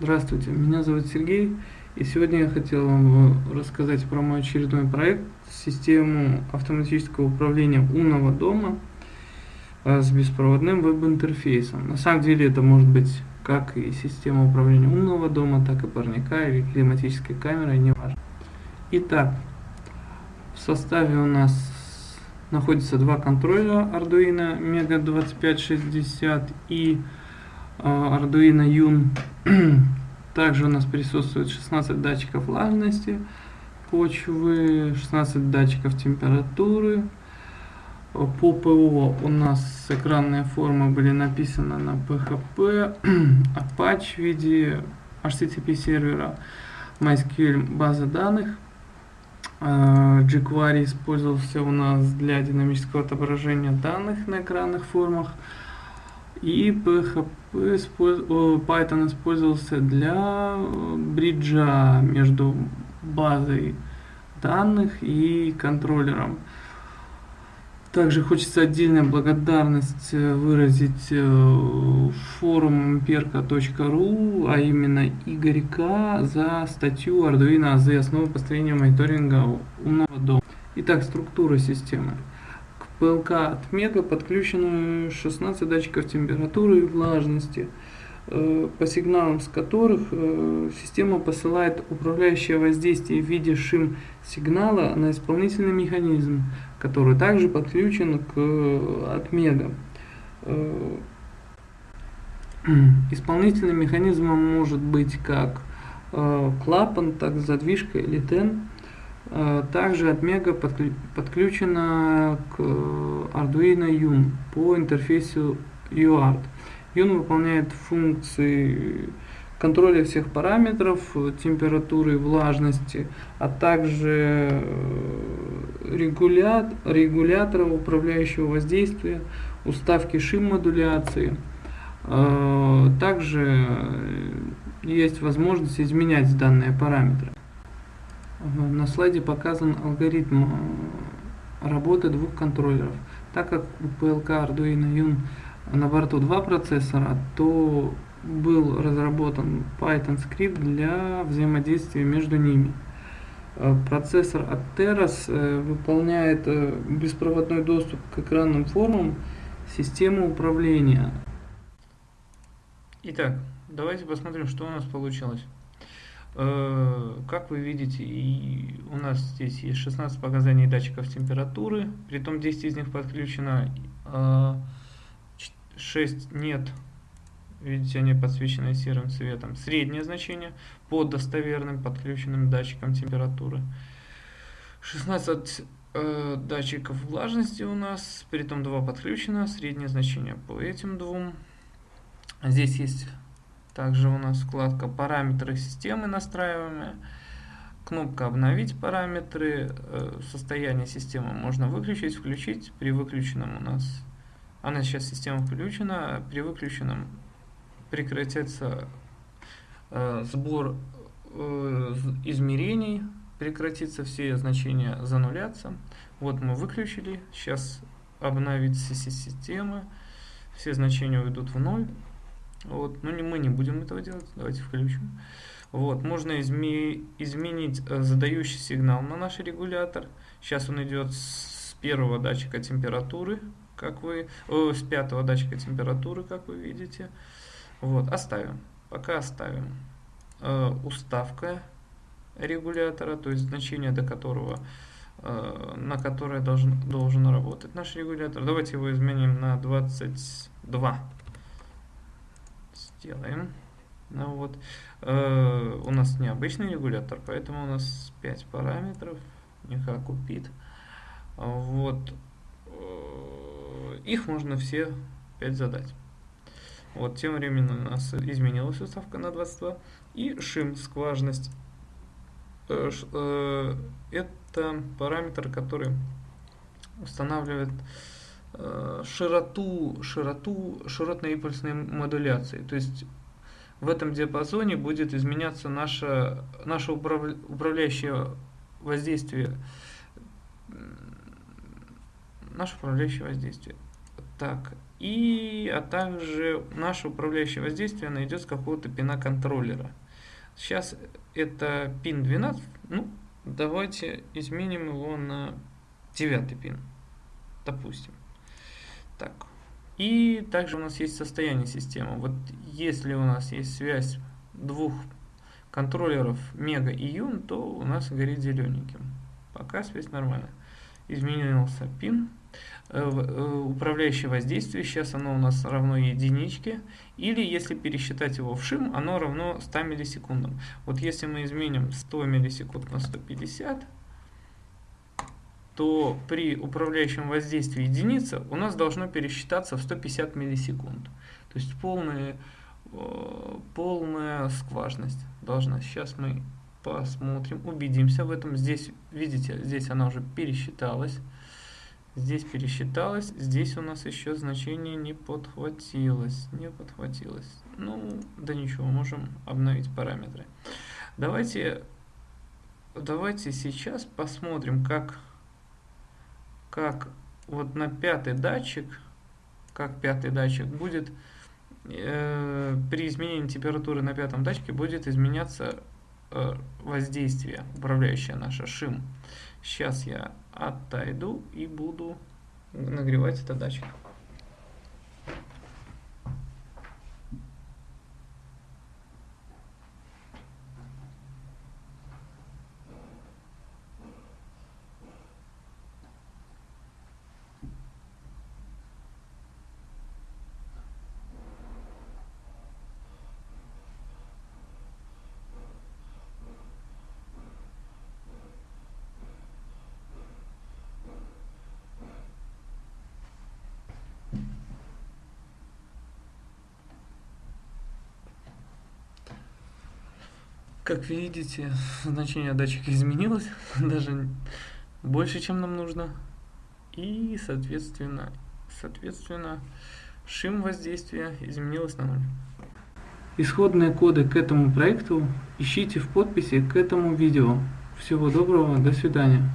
Здравствуйте, меня зовут Сергей, и сегодня я хотел вам рассказать про мой очередной проект, систему автоматического управления умного дома а, с беспроводным веб-интерфейсом. На самом деле это может быть как и система управления умного дома, так и парника или климатической камерой, неважно. Итак, в составе у нас находится два контроллера Arduino Mega 2560 и Arduino Yun. Также у нас присутствует 16 датчиков влажности почвы, 16 датчиков температуры. По ПО у нас экранные формы были написаны на PHP, Apache в виде HTTP сервера, MySQL база данных. А, jQuery использовался у нас для динамического отображения данных на экранных формах. И PHP Python использовался для бриджа между базой данных и контроллером. Также хочется отдельную благодарность э, выразить э, форуму imperka.ru, а именно Игорька за статью Arduino AZ «Основы построения мониторинга умного дома». Итак, структура системы. ПЛК от Мега подключено 16 датчиков температуры и влажности, э, по сигналам с которых система посылает управляющее воздействие в виде шим сигнала на исполнительный механизм, который также подключен к. Э, исполнительным механизмом может быть как э, клапан, так задвижка или тен. Э, также отмега подключена к Arduino Yun по интерфейсу UART. Yun выполняет функции контроля всех параметров, температуры, влажности, а также регулят, регулятора управляющего воздействия, уставки шим-модуляции. Также есть возможность изменять данные параметры. На слайде показан алгоритм работы двух контроллеров. Так как у PLK Arduino Yun на борту два процессора, то был разработан Python скрипт для взаимодействия между ними. Э, процессор от Teras э, выполняет э, беспроводной доступ к экранным формам системы управления. Итак, давайте посмотрим, что у нас получилось. Как вы видите, и у нас здесь есть 16 показаний датчиков температуры, при том 10 из них подключено, 6 нет Видите, они подсвечены серым цветом. Среднее значение по достоверным подключенным датчикам температуры. 16 э, датчиков влажности у нас, при этом 2 подключено, среднее значение по этим двум. Здесь есть также у нас вкладка «Параметры системы настраиваемые». Кнопка «Обновить параметры». Э, состояние системы можно выключить, включить. При выключенном у нас... Она сейчас система включена, при выключенном прекратится э, сбор э, измерений, прекратится все значения занулятся. Вот мы выключили, сейчас обновится система, все значения уйдут в ноль. Вот, но не, мы не будем этого делать, давайте включим. Вот, можно изме изменить э, задающий сигнал на наш регулятор. Сейчас он идет с первого датчика температуры, как вы, э, с пятого датчика температуры, как вы видите. Вот, оставим. Пока оставим. Э, уставка регулятора, то есть значение, до которого, э, на которое должен, должен работать наш регулятор. Давайте его изменим на 22. Сделаем. Ну вот. Э, у нас необычный регулятор, поэтому у нас 5 параметров, не как у PIT. Вот. Э, их можно все 5 задать. Вот, тем временем у нас изменилась уставка на 22. И шим, скважность. Э, э, это параметр, который устанавливает широту, широту широтно-импульсной модуляции. То есть в этом диапазоне будет изменяться наше, наше управляющее воздействие. Наше управляющее воздействие. Так, и, а также наше управляющее воздействие найдет с какого-то пина контроллера. Сейчас это пин 12, ну, давайте изменим его на 9 пин, допустим. Так, и также у нас есть состояние системы. Вот если у нас есть связь двух контроллеров мега и юн, то у нас горит зелененьким. Пока связь нормальная. Изменился пин. Э, э, управляющее воздействие, сейчас оно у нас равно единичке. Или если пересчитать его в шим, оно равно 100 миллисекундам. Вот если мы изменим 100 миллисекунд на 150, то при управляющем воздействии единица у нас должно пересчитаться в 150 миллисекунд. То есть полная, э, полная скважность должна. Сейчас мы посмотрим, убедимся в этом. Здесь, видите, здесь она уже пересчиталась. Здесь пересчиталась, здесь у нас еще значение не подхватилось. Не подхватилось. Ну, да ничего, можем обновить параметры. Давайте, давайте сейчас посмотрим, как как вот на пятый датчик, как пятый датчик будет э, при изменении температуры на пятом датчике будет изменяться э, воздействие, управляющее наше шим. Сейчас я отойду и буду нагревать этот датчик. Как видите, значение датчика изменилось, даже больше, чем нам нужно. И, соответственно, соответственно, шим воздействия изменилось на ноль. Исходные коды к этому проекту ищите в подписи к этому видео. Всего доброго, до свидания.